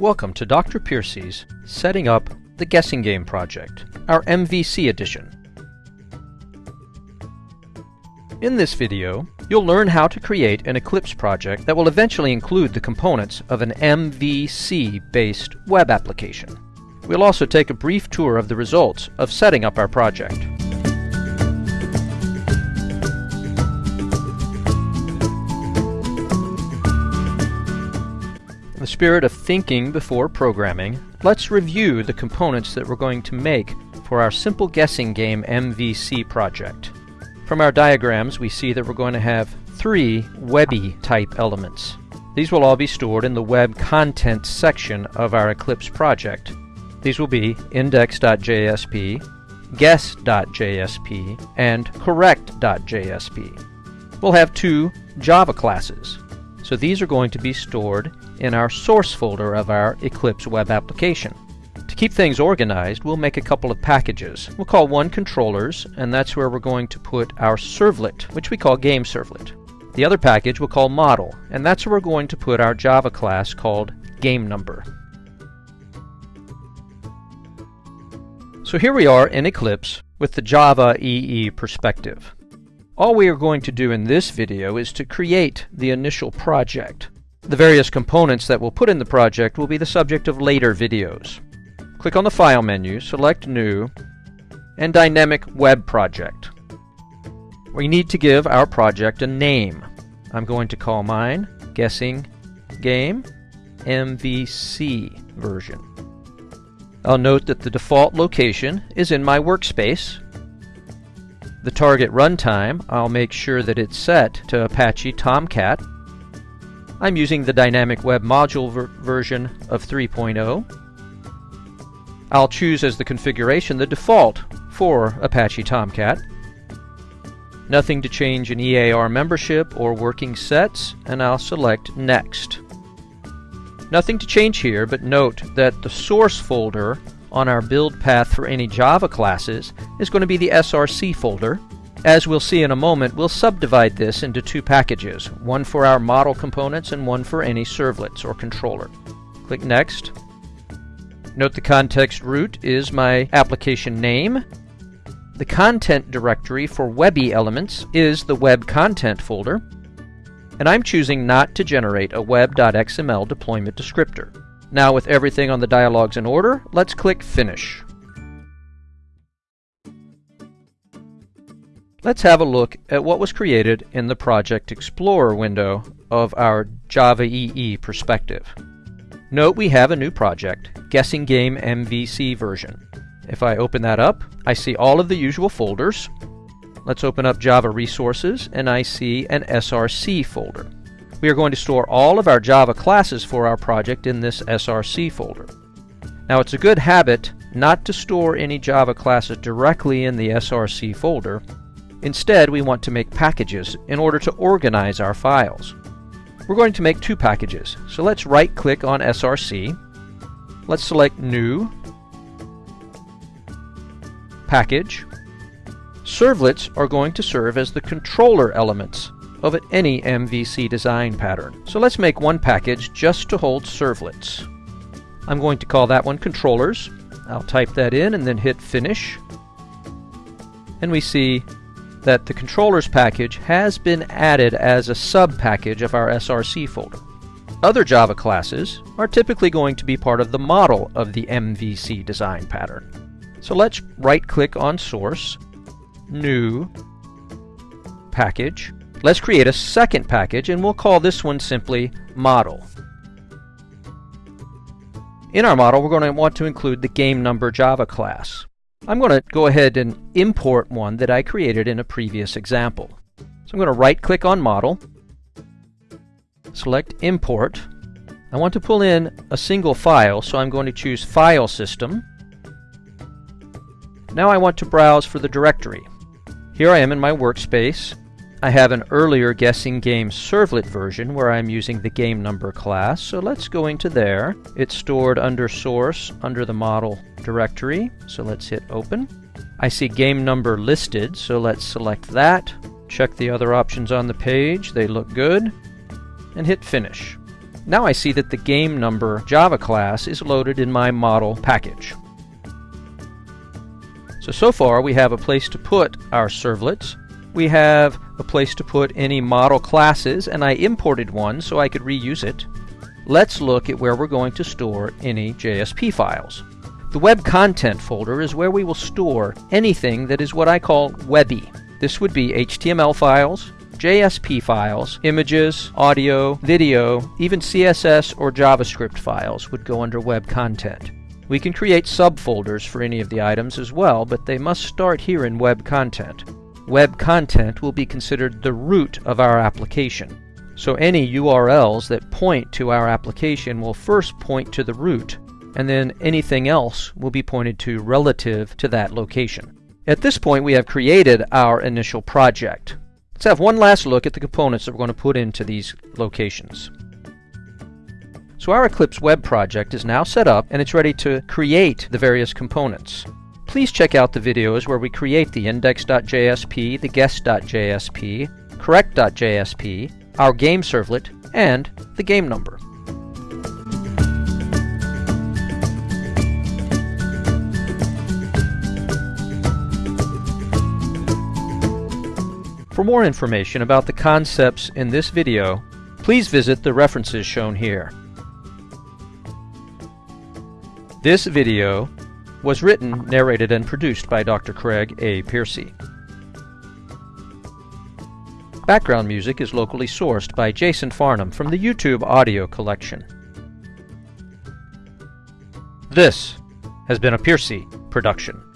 Welcome to Dr. Piercy's Setting Up the Guessing Game Project, our MVC edition. In this video, you'll learn how to create an Eclipse project that will eventually include the components of an MVC-based web application. We'll also take a brief tour of the results of setting up our project. Spirit of thinking before programming, let's review the components that we're going to make for our simple guessing game MVC project. From our diagrams, we see that we're going to have three Webby type elements. These will all be stored in the web content section of our Eclipse project. These will be index.jsp, guess.jsp, and correct.jsp. We'll have two Java classes. So these are going to be stored in our source folder of our Eclipse web application. To keep things organized, we'll make a couple of packages. We'll call one controllers, and that's where we're going to put our servlet, which we call game servlet. The other package we'll call model, and that's where we're going to put our Java class called game number. So here we are in Eclipse with the Java EE perspective. All we are going to do in this video is to create the initial project. The various components that we'll put in the project will be the subject of later videos. Click on the File menu, select New, and Dynamic Web Project. We need to give our project a name. I'm going to call mine Guessing Game MVC version. I'll note that the default location is in my workspace. The target runtime, I'll make sure that it's set to Apache Tomcat. I'm using the Dynamic Web Module ver version of 3.0. I'll choose as the configuration the default for Apache Tomcat. Nothing to change in EAR membership or working sets, and I'll select Next. Nothing to change here, but note that the source folder on our build path for any Java classes is going to be the SRC folder. As we'll see in a moment, we'll subdivide this into two packages, one for our model components and one for any servlets or controller. Click Next. Note the context root is my application name. The content directory for Webby elements is the web content folder and I'm choosing not to generate a web.xml deployment descriptor. Now with everything on the dialogues in order, let's click Finish. Let's have a look at what was created in the Project Explorer window of our Java EE perspective. Note we have a new project, Guessing Game MVC version. If I open that up, I see all of the usual folders, Let's open up Java Resources and I see an SRC folder. We are going to store all of our Java classes for our project in this SRC folder. Now it's a good habit not to store any Java classes directly in the SRC folder. Instead, we want to make packages in order to organize our files. We're going to make two packages, so let's right-click on SRC. Let's select New, Package, Servlets are going to serve as the controller elements of any MVC design pattern. So let's make one package just to hold servlets. I'm going to call that one controllers. I'll type that in and then hit finish. And we see that the controllers package has been added as a sub-package of our SRC folder. Other Java classes are typically going to be part of the model of the MVC design pattern. So let's right-click on Source new package. Let's create a second package and we'll call this one simply model. In our model we're going to want to include the game number Java class. I'm going to go ahead and import one that I created in a previous example. So I'm going to right click on model, select import. I want to pull in a single file so I'm going to choose file system. Now I want to browse for the directory. Here I am in my workspace. I have an earlier guessing game servlet version where I'm using the game number class, so let's go into there. It's stored under source under the model directory, so let's hit open. I see game number listed, so let's select that. Check the other options on the page, they look good, and hit finish. Now I see that the game number Java class is loaded in my model package. So, so far we have a place to put our servlets. We have a place to put any model classes, and I imported one so I could reuse it. Let's look at where we're going to store any JSP files. The web content folder is where we will store anything that is what I call webby. This would be HTML files, JSP files, images, audio, video, even CSS or JavaScript files would go under web content. We can create subfolders for any of the items as well, but they must start here in web content. Web content will be considered the root of our application. So any URLs that point to our application will first point to the root, and then anything else will be pointed to relative to that location. At this point we have created our initial project. Let's have one last look at the components that we're going to put into these locations. So our Eclipse web project is now set up and it's ready to create the various components. Please check out the videos where we create the index.jsp, the guess.jsp, correct.jsp, our game servlet, and the game number. For more information about the concepts in this video, please visit the references shown here. This video was written, narrated, and produced by Dr. Craig A. Piercy. Background music is locally sourced by Jason Farnham from the YouTube audio collection. This has been a Piercy production.